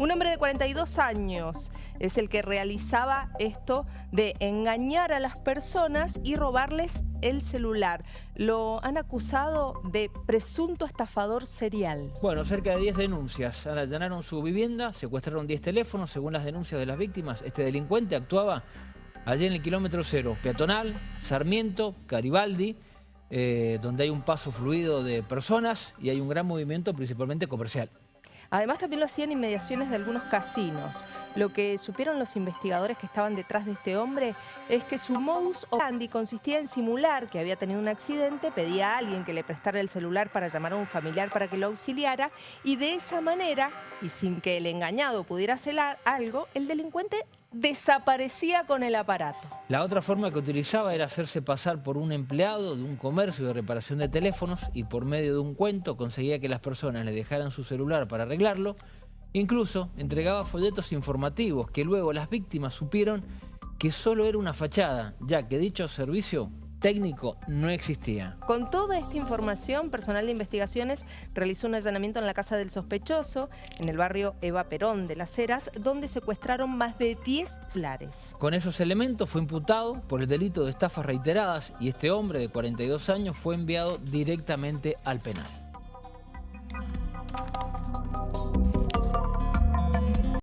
Un hombre de 42 años es el que realizaba esto de engañar a las personas y robarles el celular. Lo han acusado de presunto estafador serial. Bueno, cerca de 10 denuncias. Allanaron su vivienda, secuestraron 10 teléfonos. Según las denuncias de las víctimas, este delincuente actuaba allí en el kilómetro cero, peatonal, Sarmiento, Garibaldi, eh, donde hay un paso fluido de personas y hay un gran movimiento principalmente comercial. Además también lo hacían inmediaciones de algunos casinos. Lo que supieron los investigadores que estaban detrás de este hombre es que su modus operandi consistía en simular que había tenido un accidente, pedía a alguien que le prestara el celular para llamar a un familiar para que lo auxiliara y de esa manera, y sin que el engañado pudiera hacer algo, el delincuente desaparecía con el aparato. La otra forma que utilizaba era hacerse pasar por un empleado de un comercio de reparación de teléfonos y por medio de un cuento conseguía que las personas le dejaran su celular para arreglarlo. Incluso entregaba folletos informativos que luego las víctimas supieron que solo era una fachada, ya que dicho servicio técnico no existía. Con toda esta información, personal de investigaciones realizó un allanamiento en la casa del sospechoso, en el barrio Eva Perón de Las Heras, donde secuestraron más de 10 celulares. Con esos elementos fue imputado por el delito de estafas reiteradas y este hombre de 42 años fue enviado directamente al penal.